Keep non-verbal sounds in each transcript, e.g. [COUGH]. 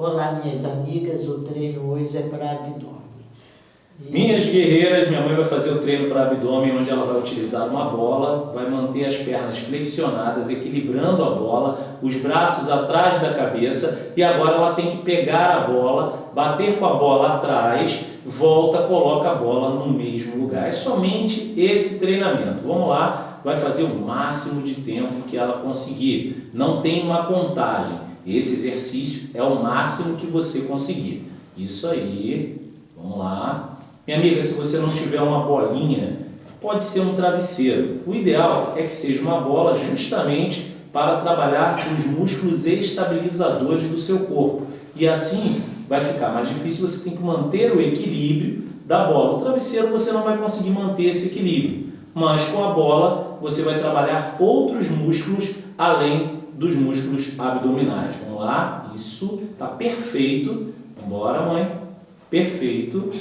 Olá, minhas amigas, o treino hoje é para abdômen. Minhas guerreiras, minha mãe vai fazer o treino para abdômen, onde ela vai utilizar uma bola, vai manter as pernas flexionadas, equilibrando a bola, os braços atrás da cabeça e agora ela tem que pegar a bola, bater com a bola atrás, volta, coloca a bola no mesmo lugar. É somente esse treinamento. Vamos lá, vai fazer o máximo de tempo que ela conseguir. Não tem uma contagem. Esse exercício é o máximo que você conseguir. Isso aí, vamos lá. Minha amiga, se você não tiver uma bolinha, pode ser um travesseiro. O ideal é que seja uma bola justamente para trabalhar os músculos estabilizadores do seu corpo. E assim vai ficar mais difícil, você tem que manter o equilíbrio da bola. O travesseiro você não vai conseguir manter esse equilíbrio, mas com a bola você vai trabalhar outros músculos além dos músculos abdominais. Vamos lá? Isso está perfeito. Vambora, mãe. Perfeito.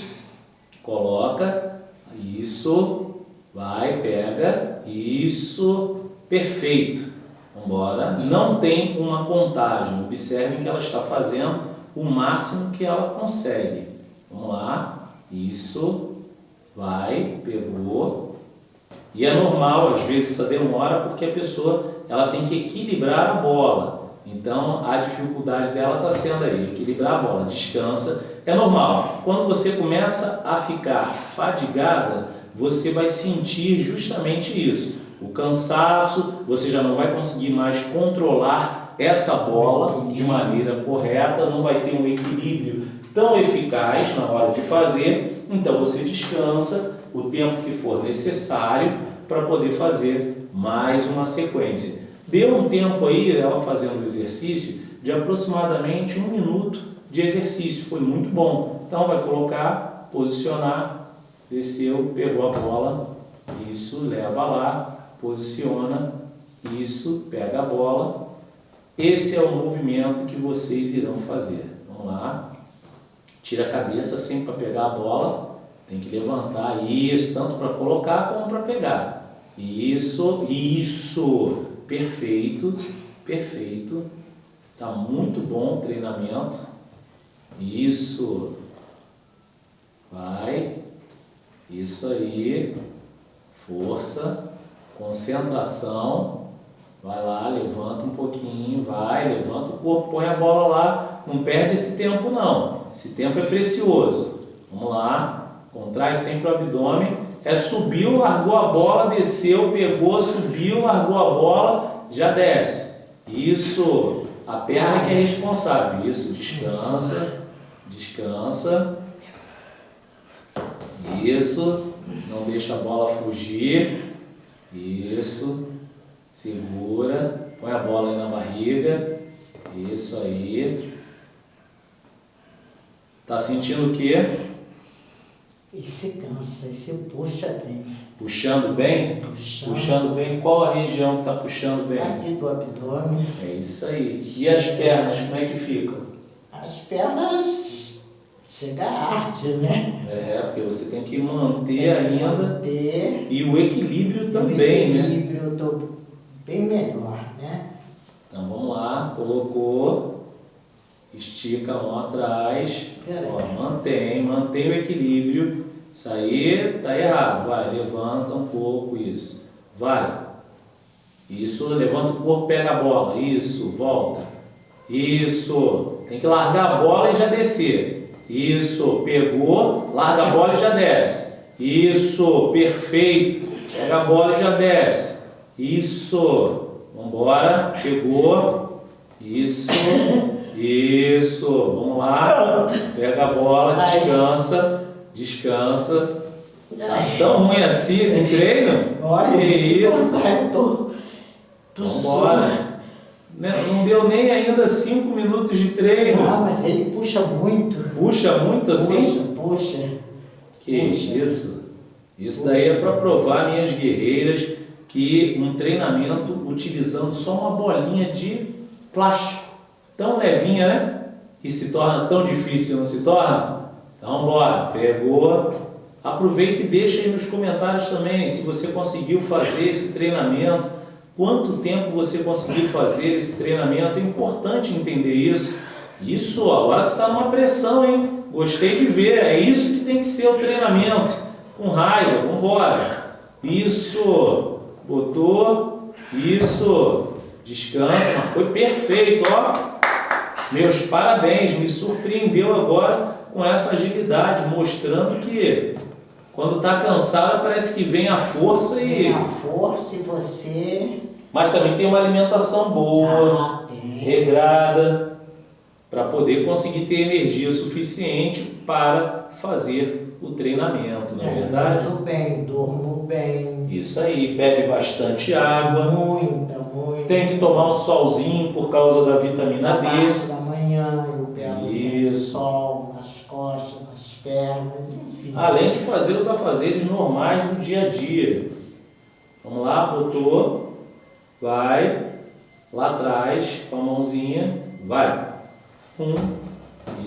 Coloca, isso, vai, pega, isso, perfeito. Vambora. Não tem uma contagem, observem que ela está fazendo o máximo que ela consegue. Vamos lá, isso, vai, pegou. E é normal, às vezes, essa demora, porque a pessoa ela tem que equilibrar a bola. Então, a dificuldade dela está sendo aí, equilibrar a bola. Descansa, é normal. Quando você começa a ficar fadigada, você vai sentir justamente isso. O cansaço, você já não vai conseguir mais controlar essa bola de maneira correta, não vai ter um equilíbrio tão eficaz na hora de fazer, então você descansa o tempo que for necessário para poder fazer mais uma sequência. Deu um tempo aí, ela fazendo o exercício, de aproximadamente um minuto de exercício, foi muito bom. Então vai colocar, posicionar, desceu, pegou a bola, isso, leva lá, posiciona, isso, pega a bola. Esse é o movimento que vocês irão fazer. Vamos lá. Tira a cabeça sempre para pegar a bola. Tem que levantar isso, tanto para colocar como para pegar. Isso, isso. Perfeito, perfeito. Está muito bom o treinamento. Isso. Vai. Isso aí. Força. Concentração. Vai lá, levanta um pouquinho, vai, levanta o corpo, põe a bola lá. Não perde esse tempo não. Esse tempo é precioso. Vamos lá. Contrai sempre o abdômen. É subiu, largou a bola, desceu, pegou, subiu, largou a bola, já desce. Isso. A perna que é responsável. Isso, descansa. Descansa. Isso. Não deixa a bola fugir. Isso. Segura. Põe a bola aí na barriga. Isso aí. Tá sentindo o quê? Esse cansa, esse puxa bem. Puxando bem? Puxando. Puxando bem. Qual a região que está puxando bem? Aqui do abdômen. É isso aí. E as pernas, como é que ficam? As pernas chega a arte, né? É, porque você tem que manter ainda. Manter. E o equilíbrio também, o né? equilíbrio eu estou bem melhor, né? Então vamos lá, colocou, estica a mão atrás, ó, mantém, mantém o equilíbrio. Isso aí tá errado, vai, levanta um pouco, isso. Vai. Isso, levanta o corpo, pega a bola, isso, volta. Isso, tem que largar a bola e já descer. Isso, pegou, larga a bola e já desce. Isso, perfeito. Pega a bola e já desce. Isso, vamos embora, pegou. Isso, isso, vamos lá. Pega a bola, descansa, descansa. Tá tão ruim assim esse treino? Olha, que isso. Vamos embora. Né? Não deu nem ainda 5 minutos de treino. Ah, mas ele puxa muito. Puxa muito assim? Puxa, puxa. Que puxa. isso? Isso puxa. daí é para provar, minhas guerreiras, que um treinamento utilizando só uma bolinha de plástico, tão levinha, né? E se torna tão difícil, não se torna? Então, bora. Pegou. Aproveita e deixa aí nos comentários também se você conseguiu fazer esse treinamento Quanto tempo você conseguiu fazer esse treinamento? É importante entender isso, Isso, agora tu tá numa pressão, hein? Gostei de ver, é isso que tem que ser o treinamento. Com raiva, vamos embora. Isso, botou, isso, descansa, mas foi perfeito, ó. Meus parabéns, me surpreendeu agora com essa agilidade, mostrando que quando está cansada parece que vem a força e... Vem a força e você... Mas também tem uma alimentação boa, Ah, regrada, para poder conseguir ter energia suficiente para fazer o treinamento, não é verdade? Durmo bem, durmo bem. Isso aí, bebe bastante água, Muita, muita. tem que tomar um solzinho por causa da vitamina Na D. parte da manhã eu Isso. sol nas costas, nas pernas, enfim. Além de fazer os afazeres normais do dia a dia. Vamos lá, botou, vai, lá atrás, com a mãozinha, vai. Um,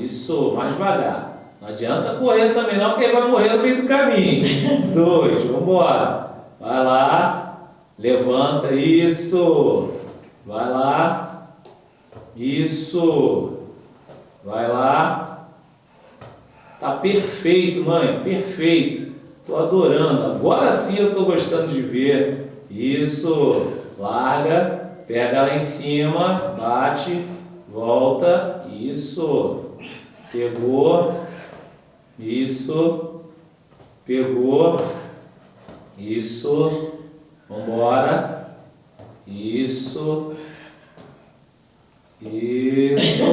isso, mais devagar. Não adianta correr também não, porque ele vai morrer no meio do caminho. [LAUGHS] Dois, vamos embora. Vai lá, levanta, isso. Vai lá, isso. Vai lá, Tá perfeito, mãe, perfeito. Tô adorando. Agora sim eu tô gostando de ver. Isso. Larga, pega lá em cima, bate, volta. Isso. Pegou. Isso. Pegou. Isso. Vambora. Isso. Isso.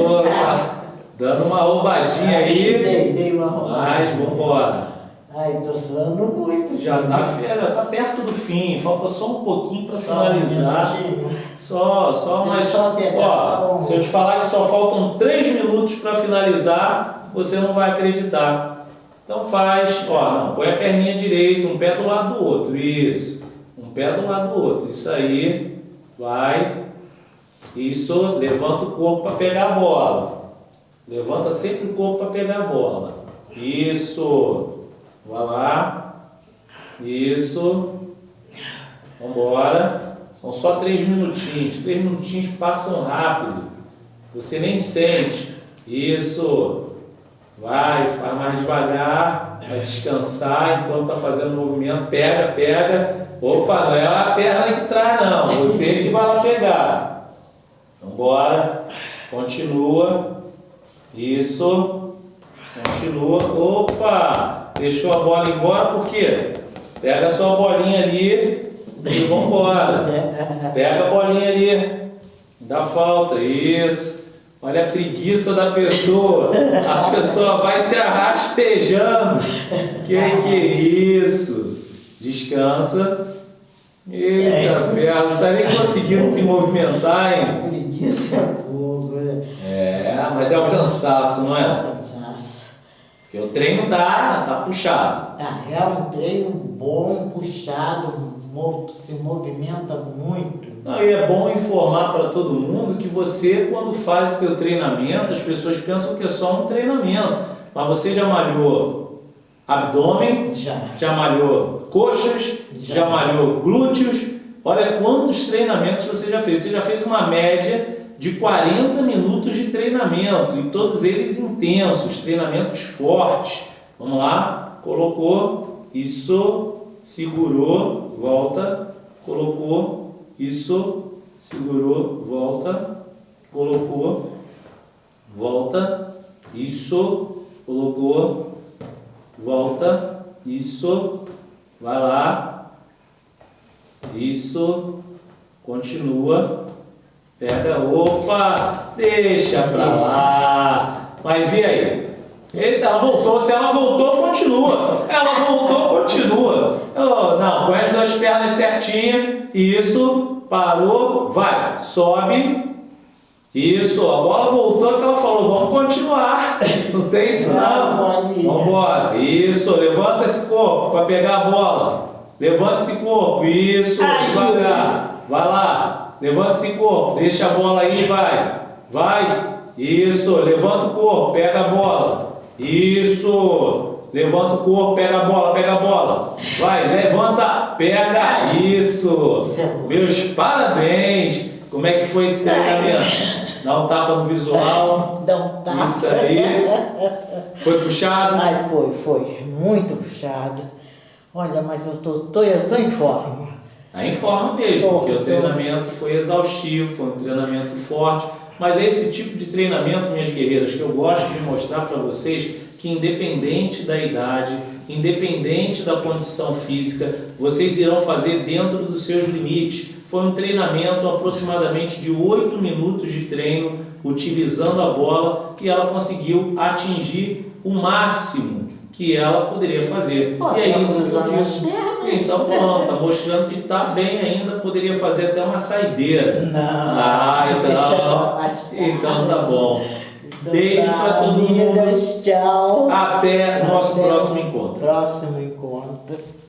Dando uma roubadinha aí. Dei, dei uma roubada. Mas vambora. Ai, tô suando muito. Já tá, fe- já tá perto do fim, falta só um pouquinho para Só um finalizar. minutinho. Só, só Deixa mais. só Ó, um- se eu te falar que só faltam 3 minutos para finalizar, você não vai acreditar. Então faz, ó, não, põe a perninha direita, um pé do lado do outro. Isso. Um pé do lado do outro. Isso aí. Vai. Isso, levanta o corpo para pegar a bola. Levanta sempre o corpo para pegar a bola. Isso. Vai lá. Isso. Vambora. São só três minutinhos. Três minutinhos passam rápido. Você nem sente. Isso. Vai, faz mais devagar. Vai descansar enquanto está fazendo o movimento. Pega, pega. Opa, não é a perna que traz, não. Você que vai lá pegar. Vambora. Continua. Isso. Continua. Opa! Deixou a bola embora por quê? Pega a sua bolinha ali e vambora. Pega a bolinha ali. Dá falta. Isso. Olha a preguiça da pessoa. A pessoa vai se arrastejando. Que que é isso? Descansa. Eita, ferro. Não tá nem conseguindo se movimentar, hein? Preguiça é? É, mas é o cansaço, não é? Cansaço. Porque o treino tá, tá puxado. Ah, é um treino bom, puxado, se movimenta muito. Não, e é bom informar para todo mundo que você, quando faz o teu treinamento, as pessoas pensam que é só um treinamento. Mas você já malhou abdômen, Já. já malhou coxas, já, Já. malhou glúteos. Olha quantos treinamentos você já fez. Você já fez uma média de 40 minutos de treinamento e todos eles intensos, treinamentos fortes. Vamos lá, colocou, isso, segurou, volta, colocou, isso, segurou, volta, colocou, volta, isso, colocou, volta, isso, vai lá, isso, continua, pega, opa, deixa pra lá. Mas e aí? Eita, ela voltou, se ela voltou, continua. Ela voltou, continua. Oh, não, põe as duas pernas certinhas, isso, parou, vai, sobe. Isso, a bola voltou que ela falou, vamos continuar. [LAUGHS] Não tem isso não. Bolinha. Vamos embora. Isso, levanta esse corpo para pegar a bola. Levanta esse corpo. Isso, devagar. Vai lá. Levanta esse corpo. Deixa a bola aí, vai. Vai. Isso, levanta o corpo, pega a bola. Isso. Levanta o corpo, pega a bola, pega a bola. Vai, levanta, pega. Isso. É. Meus parabéns. Como é que foi esse treinamento? Dá um tapa no visual. [LAUGHS] Dá um tapa. Isso aí. Foi puxado? Ai, foi, foi. Muito puxado. Olha, mas eu tô, tô, eu tô em forma. Tá em forma mesmo, porque o treinamento foi exaustivo, foi um treinamento forte. Mas é esse tipo de treinamento, minhas guerreiras, que eu gosto de mostrar para vocês que independente da idade, independente da condição física, vocês irão fazer dentro dos seus limites. Foi um treinamento aproximadamente de 8 minutos de treino, utilizando a bola, e ela conseguiu atingir o máximo que ela poderia fazer. Pô, e é isso que eu digo. Então, pronto, tá mostrando que está bem ainda, poderia fazer até uma saideira. Não. Ah, então, então tá bom. Então Beijo tá, para todo mundo. Tchau. Até nosso próximo encontro. Próximo